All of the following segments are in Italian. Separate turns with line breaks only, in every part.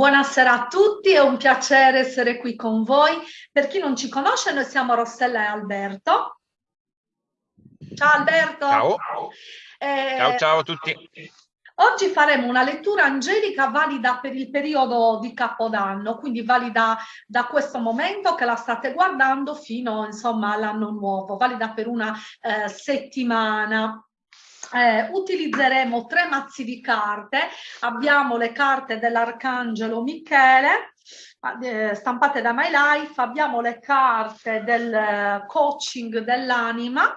Buonasera a tutti, è un piacere essere qui con voi. Per chi non ci conosce, noi siamo Rossella e Alberto. Ciao Alberto.
Ciao. Eh, ciao, ciao a tutti.
Oggi faremo una lettura angelica valida per il periodo di Capodanno, quindi valida da questo momento che la state guardando fino insomma all'anno nuovo, valida per una eh, settimana eh, utilizzeremo tre mazzi di carte, abbiamo le carte dell'Arcangelo Michele, stampate da My Life, abbiamo le carte del eh, coaching dell'anima,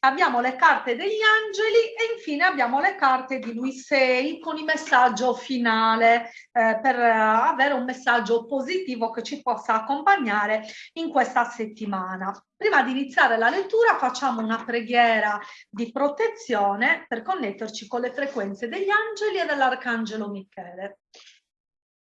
abbiamo le carte degli angeli e infine abbiamo le carte di lui sei con il messaggio finale eh, per eh, avere un messaggio positivo che ci possa accompagnare in questa settimana. Prima di iniziare la lettura facciamo una preghiera di protezione per connetterci con le frequenze degli angeli e dell'Arcangelo Michele.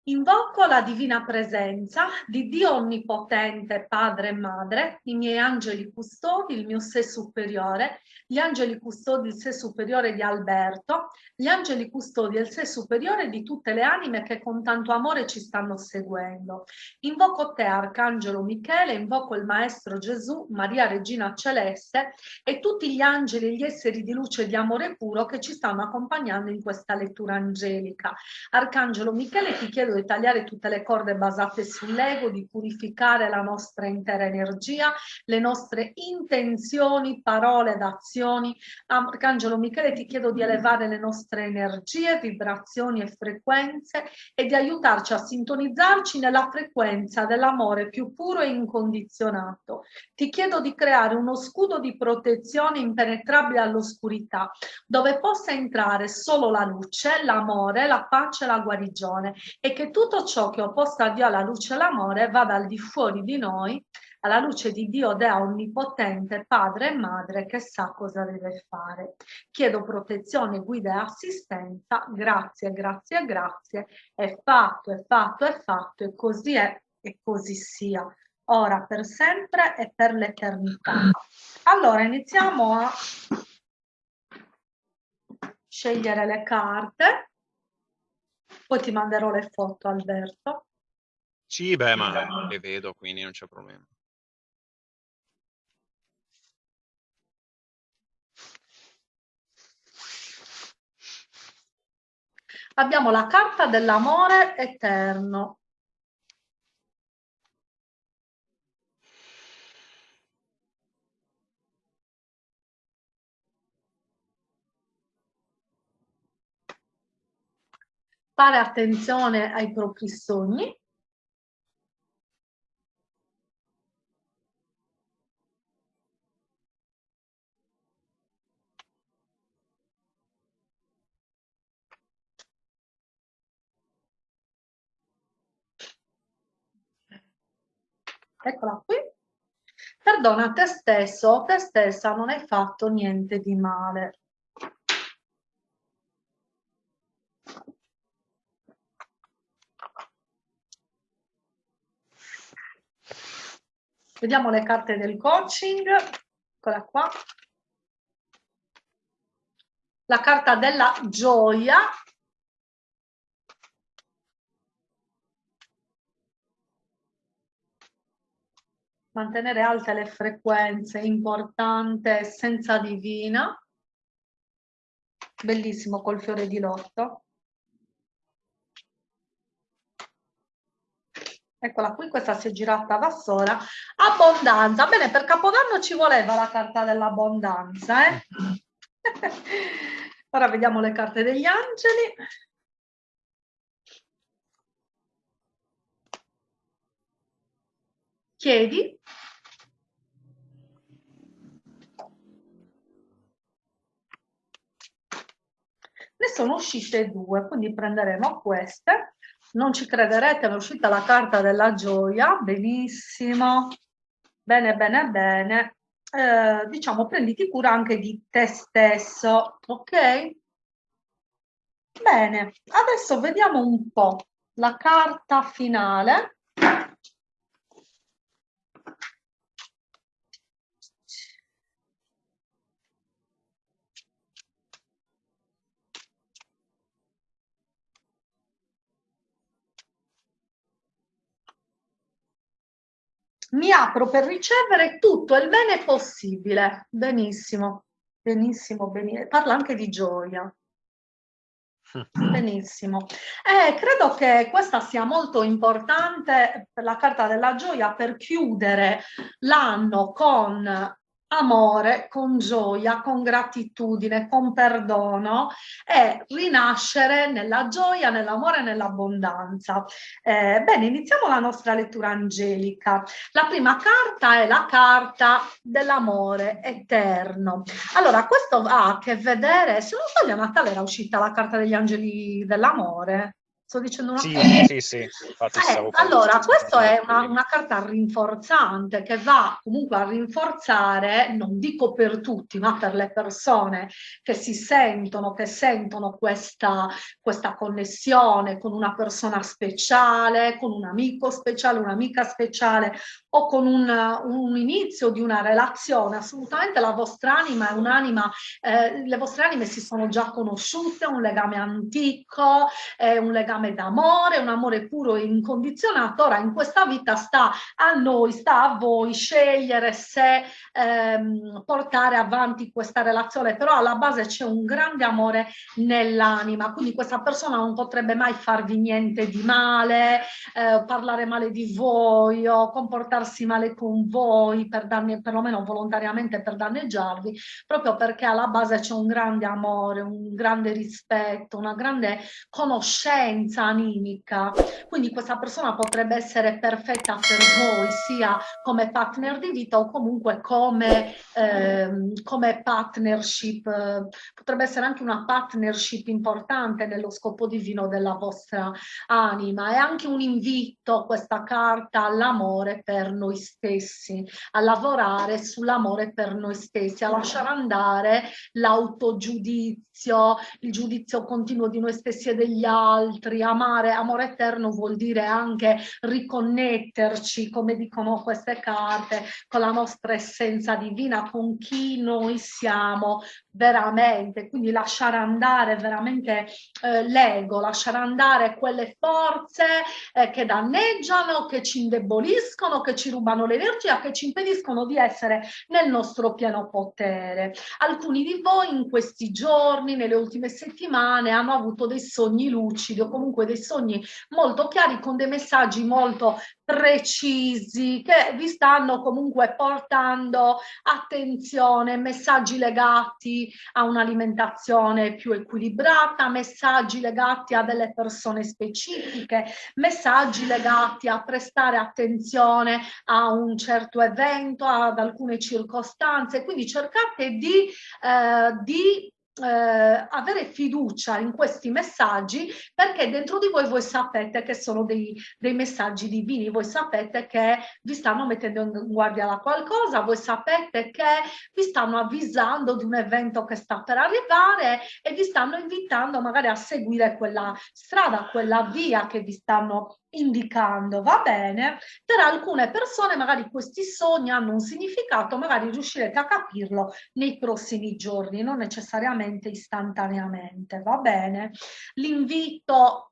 Invoco la divina presenza di Dio Onnipotente, Padre e Madre, i miei angeli custodi, il mio sé superiore, gli angeli custodi, il sé superiore di Alberto, gli angeli custodi il sé superiore di tutte le anime che con tanto amore ci stanno seguendo. Invoco te, Arcangelo Michele, invoco il Maestro Gesù, Maria Regina Celeste e tutti gli angeli e gli esseri di luce e di amore puro che ci stanno accompagnando in questa lettura angelica. Arcangelo Michele, ti chiedo di tagliare tutte le corde basate sull'ego, di purificare la nostra intera energia, le nostre intenzioni, parole ed azioni. Arcangelo Michele ti chiedo di elevare le nostre energie, vibrazioni e frequenze e di aiutarci a sintonizzarci nella frequenza dell'amore più puro e incondizionato. Ti chiedo di creare uno scudo di protezione impenetrabile all'oscurità, dove possa entrare solo la luce, l'amore, la pace e la guarigione e che che tutto ciò che opposta a Dio alla luce e all'amore vada al di fuori di noi, alla luce di Dio Dea Onnipotente, Padre e Madre che sa cosa deve fare. Chiedo protezione, guida e assistenza, grazie, grazie, grazie, è fatto, è fatto, è fatto e così è e così sia, ora per sempre e per l'eternità. Allora iniziamo a scegliere le carte. Poi ti manderò le foto, Alberto.
Sì, beh, ma le vedo, quindi non c'è problema.
Abbiamo la carta dell'amore eterno. Fare attenzione ai propri sogni, Eccola qui. Perdona te stesso, te stessa non hai fatto niente di male. Vediamo le carte del coaching. Eccola qua. La carta della gioia. Mantenere alte le frequenze, importante, essenza divina. Bellissimo col fiore di lotto. Eccola qui, questa si è girata da sola. Abbondanza. Bene, per Capodanno ci voleva la carta dell'abbondanza. Eh? Ora vediamo le carte degli angeli. Chiedi. Ne sono uscite due, quindi prenderemo queste non ci crederete, è uscita la carta della gioia, benissimo, bene, bene, bene. Eh, diciamo, prenditi cura anche di te stesso, ok? Bene, adesso vediamo un po' la carta finale. Mi apro per ricevere tutto il bene possibile. Benissimo, benissimo, benissimo. Parla anche di gioia. Benissimo. Eh, credo che questa sia molto importante per la carta della gioia per chiudere l'anno con amore, con gioia, con gratitudine, con perdono e rinascere nella gioia, nell'amore e nell'abbondanza. Eh, bene, iniziamo la nostra lettura angelica. La prima carta è la carta dell'amore eterno. Allora, questo ha a che vedere, se non sbaglio Natale era uscita la carta degli angeli dell'amore. Sto dicendo una
sì,
cosa?
Sì, sì,
eh, Allora, questa è una, una, carta rinforzante che va comunque a rinforzare, non dico per tutti, ma per le persone che si sentono, che sentono questa, questa connessione con una persona speciale, con un amico speciale, un'amica speciale o con un, un, inizio di una relazione. Assolutamente la vostra anima è un'anima, eh, le vostre anime si sono già conosciute, un legame antico, è un legame d'amore, un amore puro e incondizionato, ora in questa vita sta a noi, sta a voi scegliere se ehm, portare avanti questa relazione, però alla base c'è un grande amore nell'anima, quindi questa persona non potrebbe mai farvi niente di male, eh, parlare male di voi o comportarsi male con voi, per danni, perlomeno volontariamente per danneggiarvi, proprio perché alla base c'è un grande amore, un grande rispetto, una grande conoscenza intelligenza animica, quindi questa persona potrebbe essere perfetta per voi sia come partner di vita o comunque come, ehm, come partnership, potrebbe essere anche una partnership importante nello scopo divino della vostra anima. È anche un invito questa carta all'amore per noi stessi, a lavorare sull'amore per noi stessi, a lasciare andare l'autogiudizio, il giudizio continuo di noi stessi e degli altri, amare, amore eterno vuol dire anche riconnetterci, come dicono queste carte, con la nostra essenza divina, con chi noi siamo veramente, quindi lasciare andare veramente eh, l'ego, lasciare andare quelle forze eh, che danneggiano, che ci indeboliscono, che ci rubano l'energia, che ci impediscono di essere nel nostro pieno potere. Alcuni di voi in questi giorni, nelle ultime settimane, hanno avuto dei sogni lucidi o comunque dei sogni molto chiari con dei messaggi molto precisi che vi stanno comunque portando attenzione, messaggi legati a un'alimentazione più equilibrata, messaggi legati a delle persone specifiche, messaggi legati a prestare attenzione a un certo evento, ad alcune circostanze, quindi cercate di, eh, di eh, avere fiducia in questi messaggi perché dentro di voi voi sapete che sono dei, dei, messaggi divini, voi sapete che vi stanno mettendo in guardia da qualcosa, voi sapete che vi stanno avvisando di un evento che sta per arrivare e vi stanno invitando magari a seguire quella strada, quella via che vi stanno indicando, va bene, per alcune persone magari questi sogni hanno un significato, magari riuscirete a capirlo nei prossimi giorni, non necessariamente istantaneamente, va bene. L'invito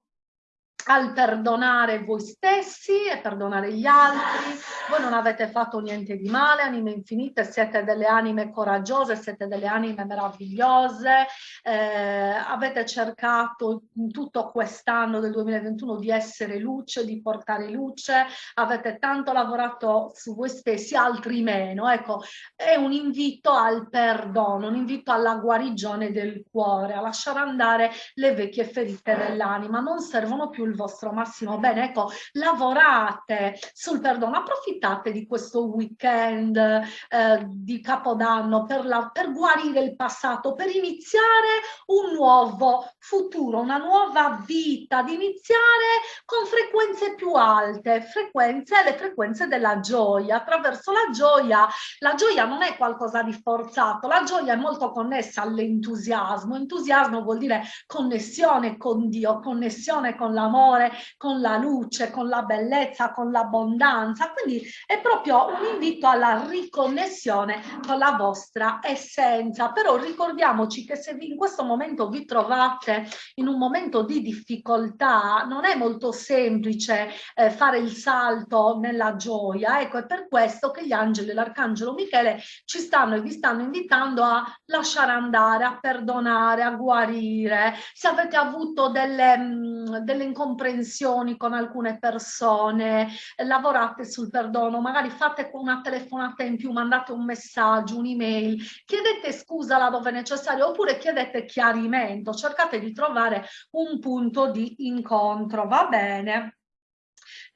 al perdonare voi stessi e perdonare gli altri. Voi non avete fatto niente di male, anime infinite, siete delle anime coraggiose, siete delle anime meravigliose, eh, avete cercato in tutto quest'anno del 2021 di essere luce, di portare luce, avete tanto lavorato su voi stessi, altri meno. Ecco, è un invito al perdono, un invito alla guarigione del cuore, a lasciare andare le vecchie ferite dell'anima. Non servono più il vostro massimo bene. Ecco, lavorate sul perdono, approfittate di questo weekend eh, di Capodanno per, la, per guarire il passato, per iniziare un nuovo futuro, una nuova vita, di iniziare con frequenze più alte, frequenze, le frequenze della gioia, attraverso la gioia. La gioia non è qualcosa di forzato, la gioia è molto connessa all'entusiasmo. Entusiasmo vuol dire connessione con Dio, connessione con l'amore l'amore, con la luce, con la bellezza, con l'abbondanza. Quindi è proprio un invito alla riconnessione con la vostra essenza. Però ricordiamoci che se in questo momento vi trovate in un momento di difficoltà, non è molto semplice eh, fare il salto nella gioia. Ecco, è per questo che gli angeli e l'arcangelo Michele ci stanno e vi stanno invitando a lasciare andare, a perdonare, a guarire. Se avete avuto delle, mh, delle incomprensioni con alcune persone, lavorate sul perdono, magari fate una telefonata in più, mandate un messaggio, un'email, chiedete scusa laddove necessario oppure chiedete chiarimento, cercate di trovare un punto di incontro, va bene?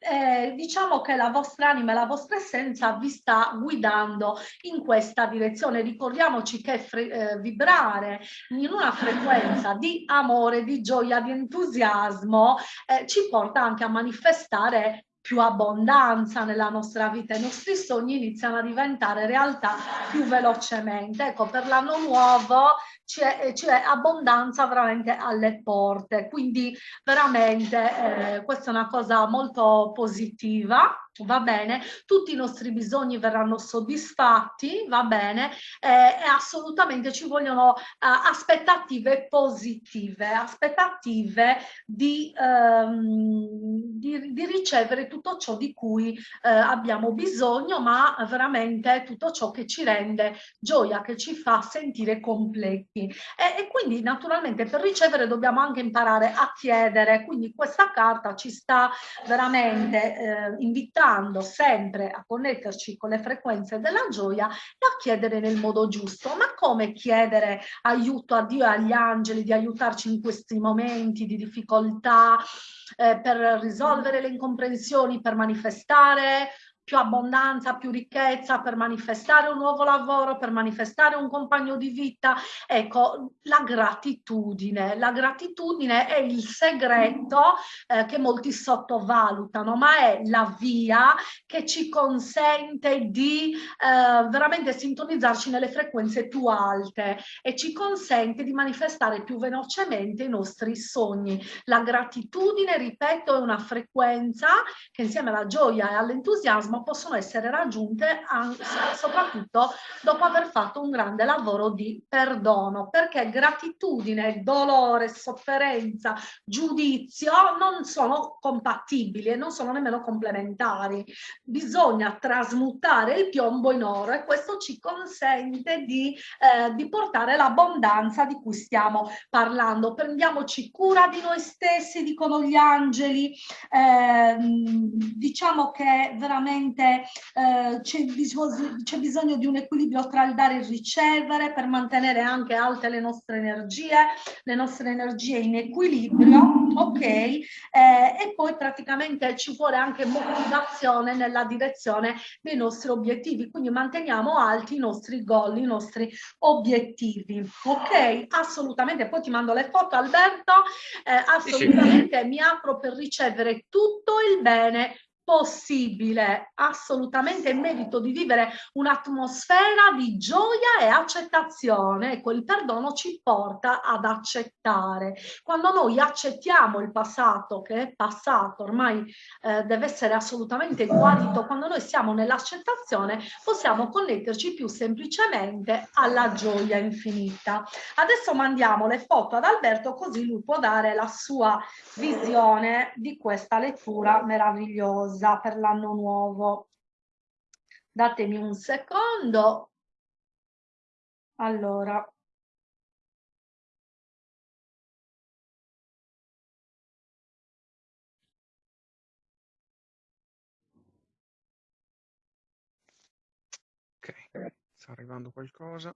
Eh, diciamo che la vostra anima e la vostra essenza vi sta guidando in questa direzione. Ricordiamoci che eh, vibrare in una frequenza di amore, di gioia, di entusiasmo eh, ci porta anche a manifestare più abbondanza nella nostra vita, i nostri sogni iniziano a diventare realtà più velocemente. Ecco, per l'anno nuovo c'è, abbondanza veramente alle porte, quindi veramente eh, questa è una cosa molto positiva va bene, tutti i nostri bisogni verranno soddisfatti, va bene, eh, e assolutamente ci vogliono eh, aspettative positive, aspettative di, ehm, di, di, ricevere tutto ciò di cui eh, abbiamo bisogno, ma veramente tutto ciò che ci rende gioia, che ci fa sentire completi. E, e quindi naturalmente per ricevere dobbiamo anche imparare a chiedere, quindi questa carta ci sta veramente eh, invitando sempre a connetterci con le frequenze della gioia e a chiedere nel modo giusto. Ma come chiedere aiuto a Dio e agli angeli di aiutarci in questi momenti di difficoltà eh, per risolvere le incomprensioni, per manifestare più abbondanza, più ricchezza per manifestare un nuovo lavoro, per manifestare un compagno di vita. Ecco, la gratitudine. La gratitudine è il segreto eh, che molti sottovalutano, ma è la via che ci consente di eh, veramente sintonizzarci nelle frequenze più alte e ci consente di manifestare più velocemente i nostri sogni. La gratitudine, ripeto, è una frequenza che insieme alla gioia e all'entusiasmo orgasmo possono essere raggiunte soprattutto dopo aver fatto un grande lavoro di perdono, perché gratitudine, dolore, sofferenza, giudizio non sono compatibili e non sono nemmeno complementari. Bisogna trasmutare il piombo in oro e questo ci consente di, eh, di portare l'abbondanza di cui stiamo parlando. Prendiamoci cura di noi stessi, dicono gli angeli, eh, diciamo che veramente veramente eh, c'è bisogno, bisogno di un equilibrio tra il dare e il ricevere per mantenere anche alte le nostre energie, le nostre energie in equilibrio, ok? Eh, e poi praticamente ci vuole anche motivazione nella direzione dei nostri obiettivi, quindi manteniamo alti i nostri goal, i nostri obiettivi, ok? Assolutamente, poi ti mando le foto Alberto, eh, assolutamente sì, sì. mi apro per ricevere tutto il bene possibile assolutamente merito di vivere un'atmosfera di gioia e accettazione. Ecco, il perdono ci porta ad accettare. Quando noi accettiamo il passato, che è passato, ormai eh, deve essere assolutamente guarito, quando noi siamo nell'accettazione possiamo connetterci più semplicemente alla gioia infinita. Adesso mandiamo le foto ad Alberto così lui può dare la sua visione di questa lettura meravigliosa cosa per l'anno nuovo. Datemi un secondo. Allora.
Sta arrivando qualcosa.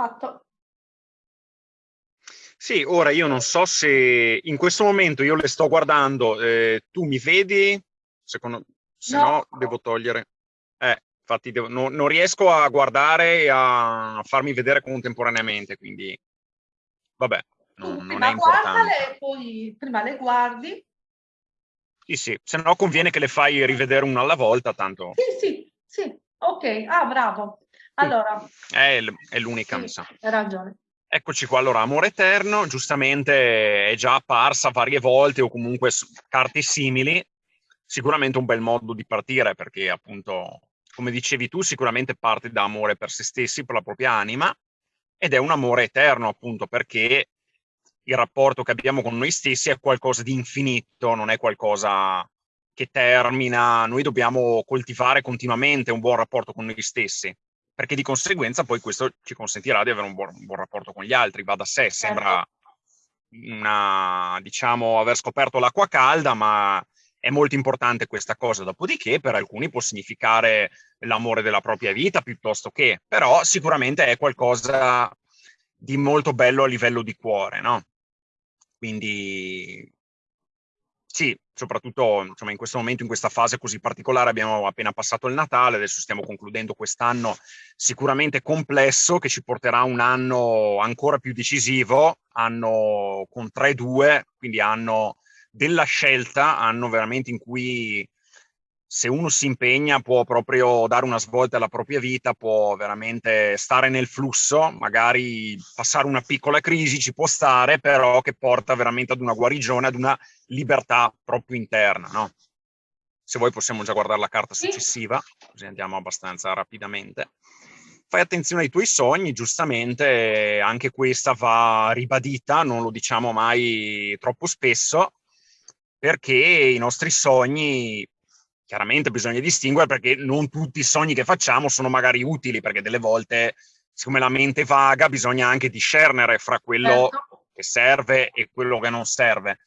Fatto.
Sì, ora io non so se in questo momento io le sto guardando, eh, tu mi vedi? Secondo, se no, no devo togliere. Eh, infatti devo, no, non riesco a guardare e a farmi vedere contemporaneamente, quindi vabbè, non, non è importante.
poi prima le guardi.
Sì, sì, se no conviene che le fai rivedere una alla volta, tanto...
Sì, sì, sì, Ok, ah bravo. Allora.
È, è l'unica,
sì,
mi sa.
Hai ragione.
Eccoci qua, allora, Amore Eterno, giustamente è già apparsa varie volte o comunque carte simili, sicuramente un bel modo di partire perché appunto, come dicevi tu, sicuramente parte da amore per se stessi, per la propria anima, ed è un amore eterno appunto perché il rapporto che abbiamo con noi stessi è qualcosa di infinito, non è qualcosa che termina, noi dobbiamo coltivare continuamente un buon rapporto con noi stessi perché di conseguenza poi questo ci consentirà di avere un buon, un buon rapporto con gli altri, va da sé, sembra certo. una, diciamo, aver scoperto l'acqua calda, ma è molto importante questa cosa, dopodiché per alcuni può significare l'amore della propria vita piuttosto che, però sicuramente è qualcosa di molto bello a livello di cuore, no? Quindi sì, soprattutto insomma, in questo momento, in questa fase così particolare, abbiamo appena passato il Natale, adesso stiamo concludendo quest'anno sicuramente complesso, che ci porterà a un anno ancora più decisivo, anno con 3-2, quindi anno della scelta, anno veramente in cui se uno si impegna può proprio dare una svolta alla propria vita, può veramente stare nel flusso, magari passare una piccola crisi ci può stare, però che porta veramente ad una guarigione, ad una libertà proprio interna, no? Se vuoi possiamo già guardare la carta successiva, così andiamo abbastanza rapidamente. Fai attenzione ai tuoi sogni, giustamente anche questa va ribadita, non lo diciamo mai troppo spesso, perché i nostri sogni chiaramente bisogna distinguere perché non tutti i sogni che facciamo sono magari utili, perché delle volte, siccome la mente vaga, bisogna anche discernere fra quello certo. che serve e quello che non serve.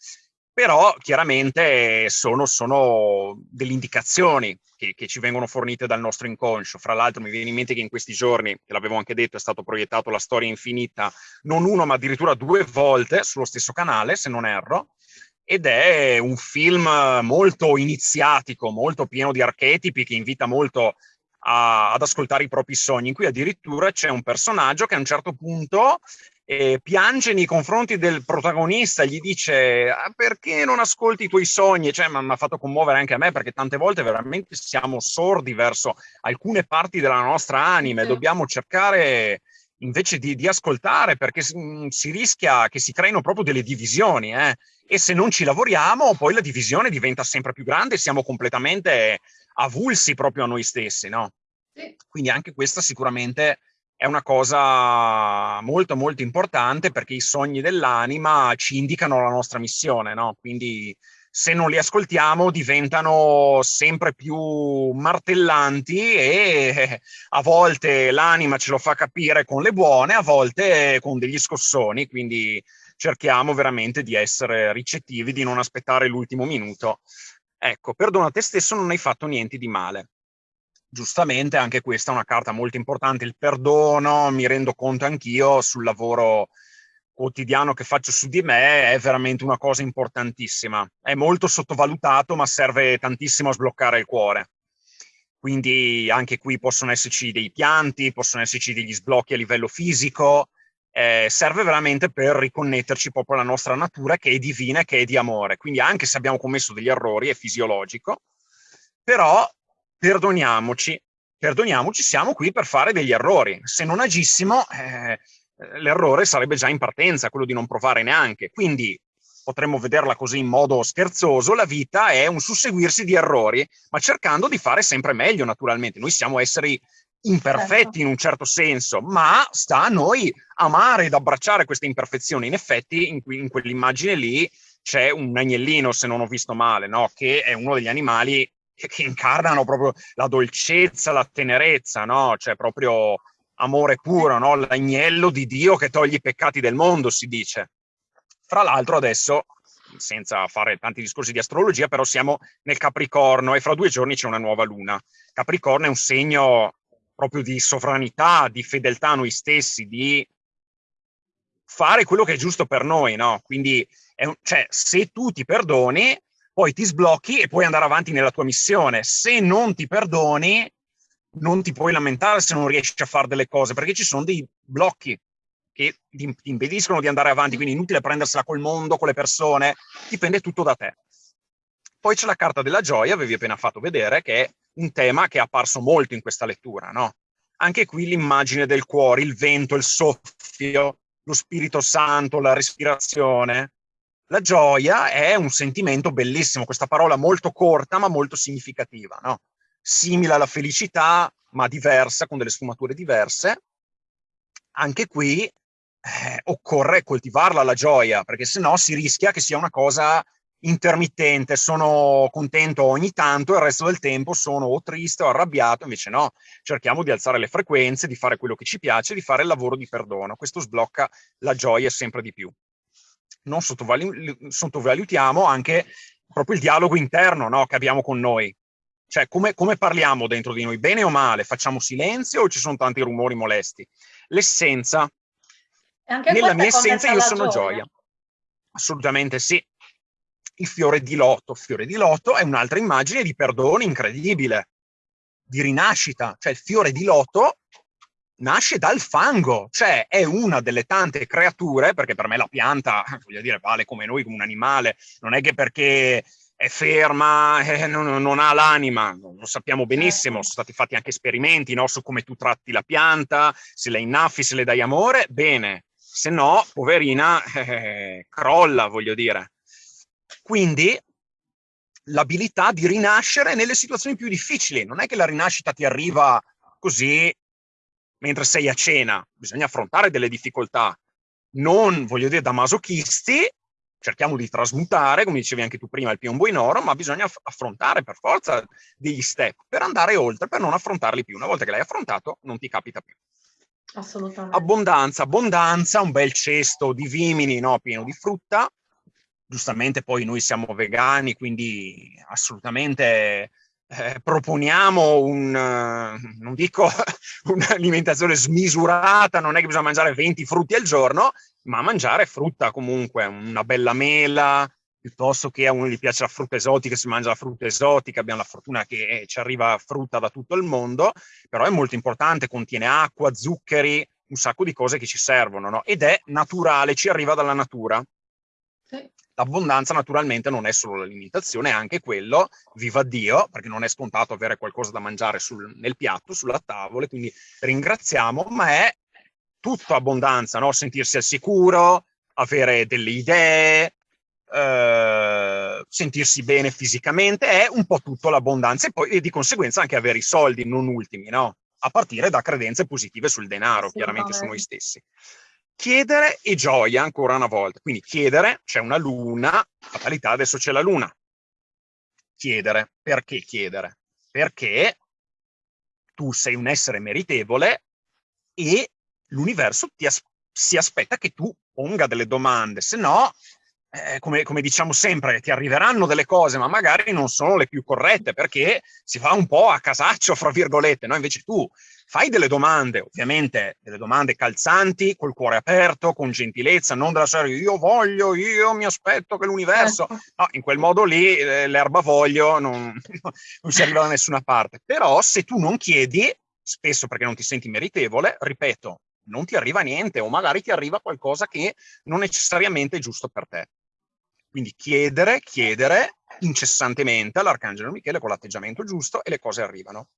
Però chiaramente sono, sono delle indicazioni che, che, ci vengono fornite dal nostro inconscio. Fra l'altro mi viene in mente che in questi giorni, che l'avevo anche detto, è stato proiettato La storia infinita, non uno ma addirittura due volte sullo stesso canale, se non erro, ed è un film molto iniziatico, molto pieno di archetipi che invita molto a, ad ascoltare i propri sogni. In cui addirittura c'è un personaggio che a un certo punto eh, piange nei confronti del protagonista, gli dice ah, perché non ascolti i tuoi sogni? Cioè, mi ha fatto commuovere anche a me perché tante volte veramente siamo sordi verso alcune parti della nostra anima e dobbiamo cercare invece di, di ascoltare perché si, mm, si, rischia che si creino proprio delle divisioni. Eh? e se non ci lavoriamo poi la divisione diventa sempre più grande e siamo completamente avulsi proprio a noi stessi, no? Sì. Quindi anche questa sicuramente è una cosa molto molto importante perché i sogni dell'anima ci indicano la nostra missione, no? Quindi se non li ascoltiamo diventano sempre più martellanti e a volte l'anima ce lo fa capire con le buone, a volte con degli scossoni, quindi cerchiamo veramente di essere ricettivi, di non aspettare l'ultimo minuto. Ecco, perdona te stesso, non hai fatto niente di male. Giustamente, anche questa è una carta molto importante, il perdono, mi rendo conto anch'io sul lavoro quotidiano che faccio su di me, è veramente una cosa importantissima. È molto sottovalutato, ma serve tantissimo a sbloccare il cuore. Quindi anche qui possono esserci dei pianti, possono esserci degli sblocchi a livello fisico, eh, serve veramente per riconnetterci proprio alla nostra natura che è divina che è di amore. Quindi anche se abbiamo commesso degli errori, è fisiologico, però perdoniamoci, perdoniamoci, siamo qui per fare degli errori. Se non agissimo, eh, l'errore sarebbe già in partenza, quello di non provare neanche. Quindi potremmo vederla così in modo scherzoso, la vita è un susseguirsi di errori, ma cercando di fare sempre meglio, naturalmente. Noi siamo esseri imperfetti certo. in un certo senso, ma sta a noi amare ed abbracciare queste imperfezioni. In effetti, in, in quell'immagine lì c'è un agnellino, se non ho visto male, no? che è uno degli animali che, che incarnano proprio la dolcezza, la tenerezza, no? cioè proprio amore puro, no? l'agnello di Dio che toglie i peccati del mondo, si dice. Fra l'altro adesso, senza fare tanti discorsi di astrologia, però siamo nel Capricorno e fra due giorni c'è una nuova luna. Capricorno è un segno proprio di sovranità, di fedeltà a noi stessi, di fare quello che è giusto per noi, no? Quindi, un, cioè, se tu ti perdoni, poi ti sblocchi e puoi andare avanti nella tua missione. Se non ti perdoni, non ti puoi lamentare se non riesci a fare delle cose, perché ci sono dei blocchi che ti, impediscono di andare avanti, quindi inutile prendersela col mondo, con le persone, dipende tutto da te. Poi c'è la carta della gioia, avevi appena fatto vedere, che è un tema che è apparso molto in questa lettura, no? Anche qui l'immagine del cuore, il vento, il soffio, lo Spirito Santo, la respirazione. La gioia è un sentimento bellissimo, questa parola molto corta ma molto significativa, no? Simile alla felicità, ma diversa, con delle sfumature diverse. Anche qui eh, occorre coltivarla la gioia, perché se no si rischia che sia una cosa intermittente, sono contento ogni tanto e il resto del tempo sono o triste o arrabbiato, invece no, cerchiamo di alzare le frequenze, di fare quello che ci piace, di fare il lavoro di perdono, questo sblocca la gioia sempre di più. Non sottovalu sottovalutiamo anche proprio il dialogo interno no, che abbiamo con noi, cioè come, come parliamo dentro di noi, bene o male, facciamo silenzio o ci sono tanti rumori molesti? L'essenza, nella mia essenza io sono gioia. gioia. Assolutamente sì, il fiore di loto. Fiore di loto è un'altra immagine di perdono incredibile, di rinascita. Cioè il fiore di loto nasce dal fango, cioè è una delle tante creature, perché per me la pianta, voglio dire, vale come noi, come un animale, non è che perché è ferma, eh, non, non, ha l'anima, lo sappiamo benissimo, certo. sono stati fatti anche esperimenti no, su come tu tratti la pianta, se la innaffi, se le dai amore, bene, se no, poverina, eh, crolla, voglio dire. Quindi l'abilità di rinascere nelle situazioni più difficili. Non è che la rinascita ti arriva così mentre sei a cena, bisogna affrontare delle difficoltà. Non, voglio dire, da masochisti, cerchiamo di trasmutare, come dicevi anche tu prima, il piombo in oro, ma bisogna affrontare per forza degli step per andare oltre, per non affrontarli più. Una volta che l'hai affrontato, non ti capita più.
Assolutamente.
Abbondanza, abbondanza, un bel cesto di vimini, no, pieno di frutta, giustamente poi noi siamo vegani, quindi assolutamente eh, proponiamo un, non dico un'alimentazione smisurata, non è che bisogna mangiare 20 frutti al giorno, ma mangiare frutta comunque, una bella mela, piuttosto che a uno gli piace la frutta esotica, si mangia la frutta esotica, abbiamo la fortuna che eh, ci arriva frutta da tutto il mondo, però è molto importante, contiene acqua, zuccheri, un sacco di cose che ci servono, no? ed è naturale, ci arriva dalla natura. Sì. L'abbondanza naturalmente non è solo l'alimentazione, è anche quello, viva Dio, perché non è scontato avere qualcosa da mangiare sul, nel piatto, sulla tavola, quindi ringraziamo, ma è tutta abbondanza, no? sentirsi al sicuro, avere delle idee, eh, sentirsi bene fisicamente, è un po' tutto l'abbondanza e poi e di conseguenza anche avere i soldi, non ultimi, no? a partire da credenze positive sul denaro, chiaramente su noi stessi. Chiedere e gioia ancora una volta. Quindi chiedere, c'è una luna, fatalità, adesso c'è la luna. Chiedere. Perché chiedere? Perché tu sei un essere meritevole e l'universo as si aspetta che tu ponga delle domande, se no eh, come, come, diciamo sempre, ti arriveranno delle cose, ma magari non sono le più corrette, perché si fa un po' a casaccio, fra virgolette, no? Invece tu fai delle domande, ovviamente delle domande calzanti, col cuore aperto, con gentilezza, non della serie io voglio, io mi aspetto che l'universo... Certo. No, in quel modo lì eh, l'erba voglio, non, non si arriva da nessuna parte. Però se tu non chiedi, spesso perché non ti senti meritevole, ripeto, non ti arriva niente o magari ti arriva qualcosa che non necessariamente è giusto per te. Quindi chiedere, chiedere incessantemente all'Arcangelo Michele con l'atteggiamento giusto e le cose arrivano.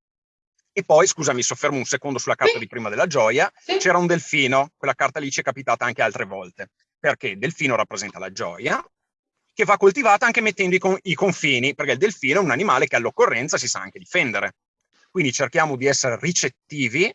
E poi, scusa, mi soffermo un secondo sulla carta sì. di prima della gioia, sì. c'era un delfino, quella carta lì ci è capitata anche altre volte, perché il delfino rappresenta la gioia, che va coltivata anche mettendo i, con i confini, perché il delfino è un animale che all'occorrenza si sa anche difendere. Quindi cerchiamo di essere ricettivi,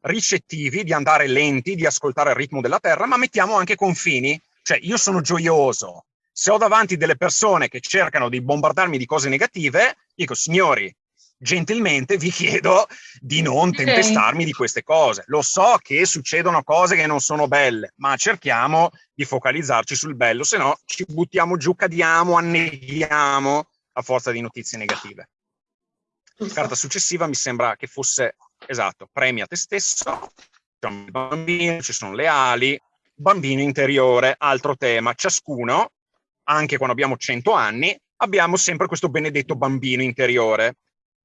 ricettivi, di andare lenti, di ascoltare il ritmo della terra, ma mettiamo anche confini. Cioè, io sono gioioso, se ho davanti delle persone che cercano di bombardarmi di cose negative, dico, signori, gentilmente vi chiedo di non tempestarmi di queste cose. Lo so che succedono cose che non sono belle, ma cerchiamo di focalizzarci sul bello, se no ci buttiamo giù, cadiamo, anneghiamo a forza di notizie negative. La carta successiva mi sembra che fosse, esatto, premia te stesso, il bambino, ci sono le ali, bambino interiore, altro tema, ciascuno anche quando abbiamo 100 anni, abbiamo sempre questo benedetto bambino interiore.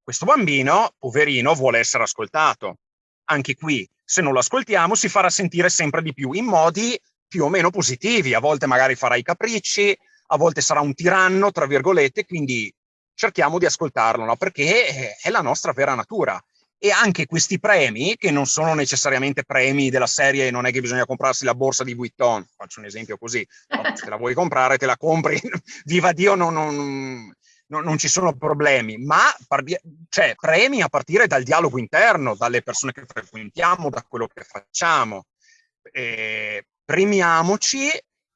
Questo bambino, poverino, vuole essere ascoltato. Anche qui, se non lo ascoltiamo, si farà sentire sempre di più in modi più o meno positivi. A volte magari farà i capricci, a volte sarà un tiranno, tra virgolette, quindi cerchiamo di ascoltarlo, no? perché è la nostra vera natura. E anche questi premi, che non sono necessariamente premi della serie, non è che bisogna comprarsi la borsa di Vuitton, faccio un esempio così, no, se la vuoi comprare te la compri, viva Dio, non, non, non, non ci sono problemi, ma cioè, premi a partire dal dialogo interno, dalle persone che frequentiamo, da quello che facciamo. Eh, premiamoci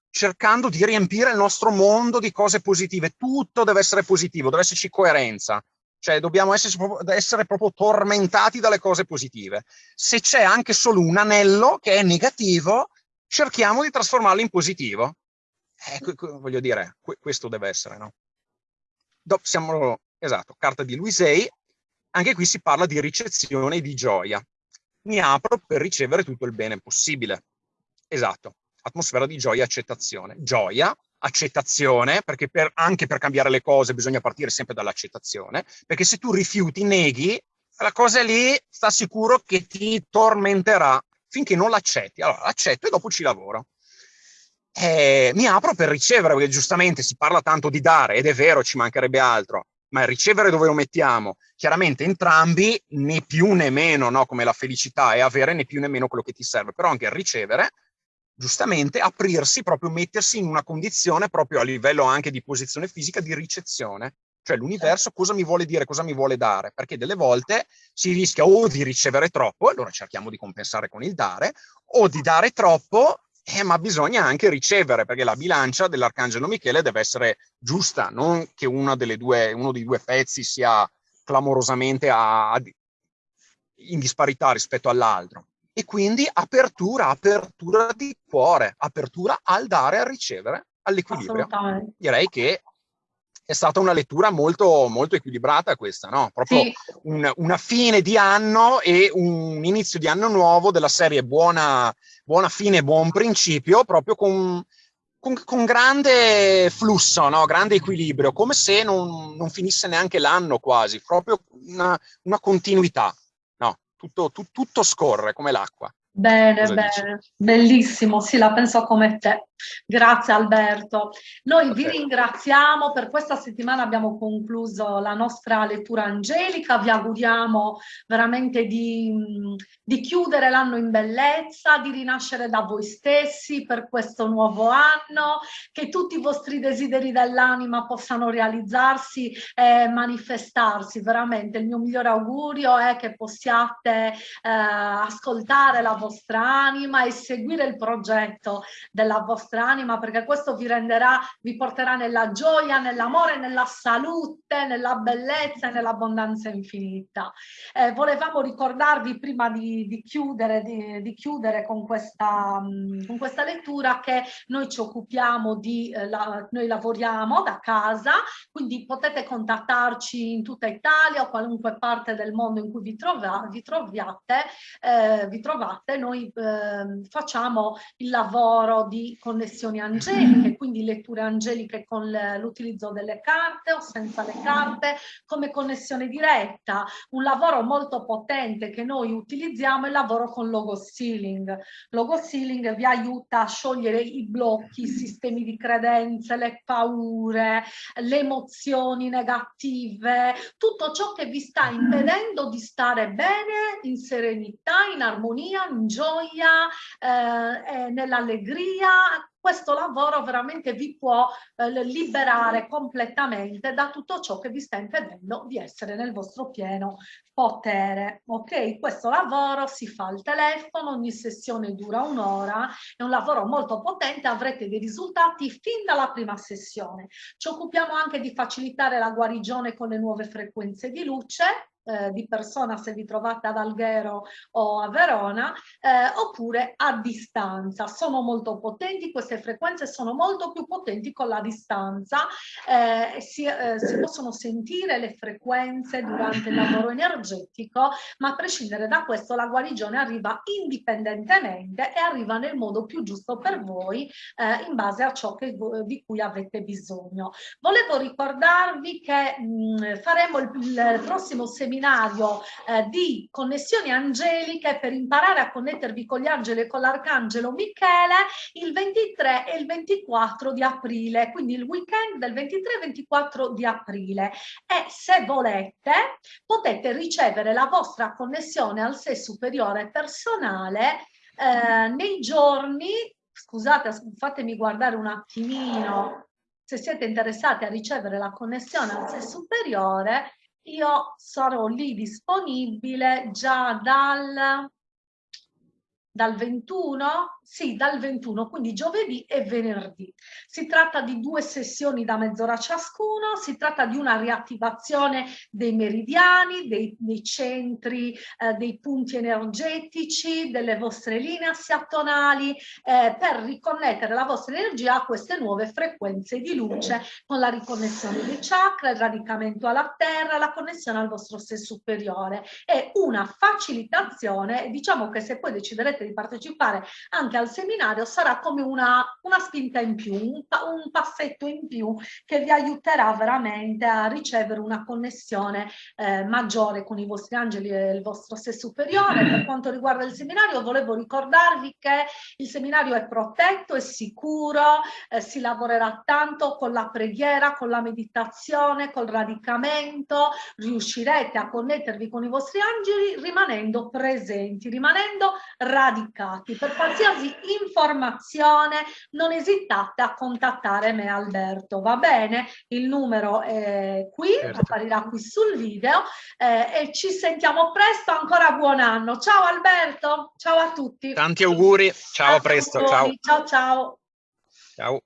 cercando di riempire il nostro mondo di cose positive. Tutto deve essere positivo, deve esserci coerenza. Cioè dobbiamo essere essere proprio tormentati dalle cose positive. Se c'è anche solo un anello che è negativo, cerchiamo di trasformarlo in positivo. Eh, voglio dire, questo deve essere, no? Siamo, esatto, carta di Luisei, anche qui si parla di ricezione e di gioia. Mi apro per ricevere tutto il bene possibile. Esatto, atmosfera di gioia e accettazione. Gioia, accettazione, perché per, anche per cambiare le cose bisogna partire sempre dall'accettazione, perché se tu rifiuti, neghi, la cosa lì sta sicuro che ti tormenterà finché non l'accetti. Allora l'accetto e dopo ci lavoro eh, mi apro per ricevere, perché giustamente si parla tanto di dare, ed è vero, ci mancherebbe altro, ma il ricevere dove lo mettiamo? Chiaramente entrambi, né più né meno, no? come la felicità è avere né più né meno quello che ti serve, però anche il ricevere, giustamente aprirsi, proprio mettersi in una condizione proprio a livello anche di posizione fisica di ricezione. Cioè l'universo cosa mi vuole dire, cosa mi vuole dare? Perché delle volte si rischia o di ricevere troppo, allora cerchiamo di compensare con il dare, o di dare troppo eh, ma bisogna anche ricevere, perché la bilancia dell'Arcangelo Michele deve essere giusta, non che due, uno dei due pezzi sia clamorosamente a, a, in disparità rispetto all'altro. E quindi apertura, apertura di cuore, apertura al dare al ricevere, all'equilibrio. Direi che è stata una lettura molto, molto equilibrata questa, no? Proprio sì. un, una fine di anno e un inizio di anno nuovo della serie buona, buona fine, buon principio, proprio con, con, con grande flusso, no? grande equilibrio, come se non, non finisse neanche l'anno quasi, proprio una, una continuità. No? Tutto, tu, tutto scorre come l'acqua.
Bene, Cosa bene, dici? bellissimo, sì, la penso come te. Grazie Alberto. Noi okay. vi ringraziamo, per questa settimana abbiamo concluso la nostra lettura angelica, vi auguriamo veramente di, di chiudere l'anno in bellezza, di rinascere da voi stessi per questo nuovo anno, che tutti i vostri desideri dell'anima possano realizzarsi e manifestarsi. Veramente il mio migliore augurio è che possiate eh, ascoltare la vostra anima e seguire il progetto della vostra vostra anima perché questo vi renderà, vi porterà nella gioia, nell'amore, nella salute, nella bellezza e nell'abbondanza infinita. Eh, volevamo ricordarvi prima di, di chiudere, di, di, chiudere con questa, mm, con questa lettura che noi ci occupiamo di, eh, la, noi lavoriamo da casa, quindi potete contattarci in tutta Italia o qualunque parte del mondo in cui vi, trova, vi troviate, eh, vi trovate, noi eh, facciamo il lavoro di con connessioni angeliche, quindi letture angeliche con l'utilizzo delle carte o senza le carte, come connessione diretta. Un lavoro molto potente che noi utilizziamo è il lavoro con logo sealing. Logo sealing vi aiuta a sciogliere i blocchi, i sistemi di credenze, le paure, le emozioni negative, tutto ciò che vi sta impedendo di stare bene, in serenità, in armonia, in gioia, eh, nell'allegria, questo lavoro veramente vi può eh, liberare completamente da tutto ciò che vi sta impedendo di essere nel vostro pieno potere. Ok, questo lavoro si fa al telefono, ogni sessione dura un'ora, è un lavoro molto potente, avrete dei risultati fin dalla prima sessione. Ci occupiamo anche di facilitare la guarigione con le nuove frequenze di luce, eh, di persona se vi trovate ad Alghero o a Verona, eh, oppure a distanza. Sono molto potenti, queste frequenze sono molto più potenti con la distanza, eh, si, eh, si possono sentire le frequenze durante il lavoro energetico, ma a prescindere da questo la guarigione arriva indipendentemente e arriva nel modo più giusto per voi eh, in base a ciò che, di cui avete bisogno. Volevo ricordarvi che mh, faremo il, il prossimo seminario seminario eh, di connessioni angeliche per imparare a connettervi con gli angeli e con l'arcangelo Michele il 23 e il 24 di aprile, quindi il weekend del 23 e 24 di aprile. E se volete potete ricevere la vostra connessione al sé superiore personale eh, nei giorni, scusate, fatemi guardare un attimino, se siete interessati a ricevere la connessione al sé superiore, io sarò lì disponibile già dal, dal 21 sì, dal 21, quindi giovedì e venerdì. Si tratta di due sessioni da mezz'ora ciascuno, si tratta di una riattivazione dei meridiani, dei, dei centri, eh, dei punti energetici, delle vostre linee assiatonali, eh, per riconnettere la vostra energia a queste nuove frequenze di luce con la riconnessione dei chakra, il radicamento alla terra, la connessione al vostro sé superiore. È una facilitazione, diciamo che se poi deciderete di partecipare anche al seminario sarà come una, una spinta in più, un, un, passetto in più che vi aiuterà veramente a ricevere una connessione eh, maggiore con i vostri angeli e il vostro sé superiore. Per quanto riguarda il seminario volevo ricordarvi che il seminario è protetto, è sicuro, eh, si lavorerà tanto con la preghiera, con la meditazione, col radicamento, riuscirete a connettervi con i vostri angeli rimanendo presenti, rimanendo radicati. Per qualsiasi informazione non esitate a contattare me Alberto va bene? Il numero è qui certo. apparirà qui sul video eh, e ci sentiamo presto ancora buon anno. Ciao Alberto ciao a tutti.
Tanti auguri ciao a presto ciao.
ciao ciao.
Ciao